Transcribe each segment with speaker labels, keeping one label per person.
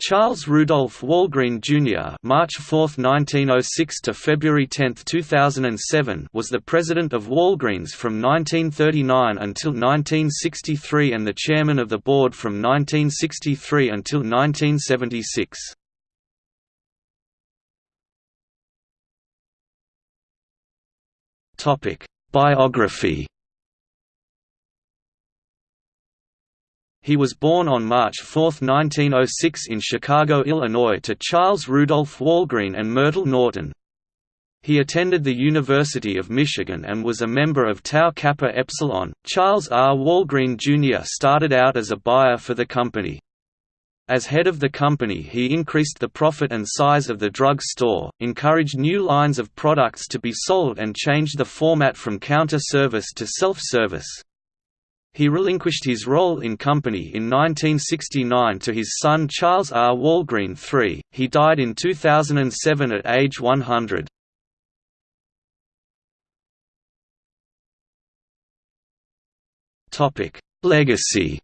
Speaker 1: Charles Rudolph Walgreen Jr. (March 4, 1906 to February 10, 2007) was the president of Walgreens from 1939 until 1963 and the chairman of the board from 1963 until 1976. Topic: Biography He was born on March 4, 1906 in Chicago, Illinois to Charles Rudolph Walgreen and Myrtle Norton. He attended the University of Michigan and was a member of Tau Kappa Epsilon. Charles R. Walgreen Jr. started out as a buyer for the company. As head of the company he increased the profit and size of the drug store, encouraged new lines of products to be sold and changed the format from counter service to self-service. He relinquished his role in company in 1969 to his son Charles R. Walgreen III. He died in 2007 at age 100. Topic: Legacy.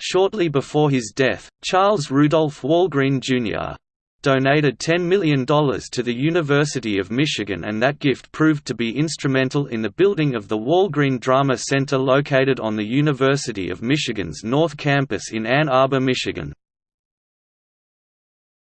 Speaker 1: Shortly before his death, Charles Rudolph Walgreen Jr donated $10 million to the University of Michigan and that gift proved to be instrumental in the building of the Walgreen Drama Center located on the University of Michigan's North Campus in Ann Arbor, Michigan.